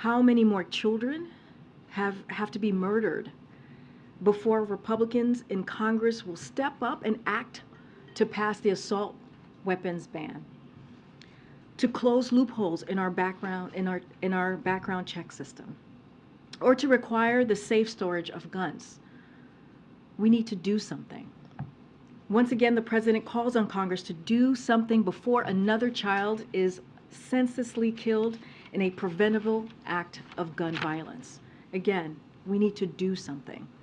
How many more children have, have to be murdered before Republicans in Congress will step up and act to pass the assault weapons ban? To close loopholes in our background, in our, in our background check system? Or to require the safe storage of guns? We need to do something. Once again, the president calls on Congress to do something before another child is senselessly killed in a preventable act of gun violence. Again, we need to do something.